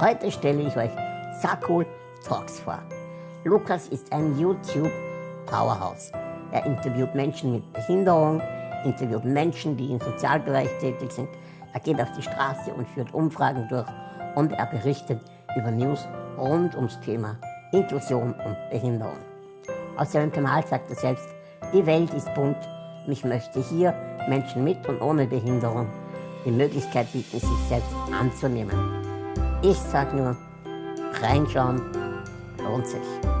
Heute stelle ich euch Sakul Talks vor. Lukas ist ein YouTube-Powerhouse. Er interviewt Menschen mit Behinderung, interviewt Menschen, die im Sozialbereich tätig sind. Er geht auf die Straße und führt Umfragen durch und er berichtet über News rund ums Thema Inklusion und Behinderung. Auf seinem Kanal sagt er selbst, die Welt ist bunt und ich möchte hier Menschen mit und ohne Behinderung die Möglichkeit bieten, sich selbst anzunehmen. Ich sage nur, reinschauen lohnt sich.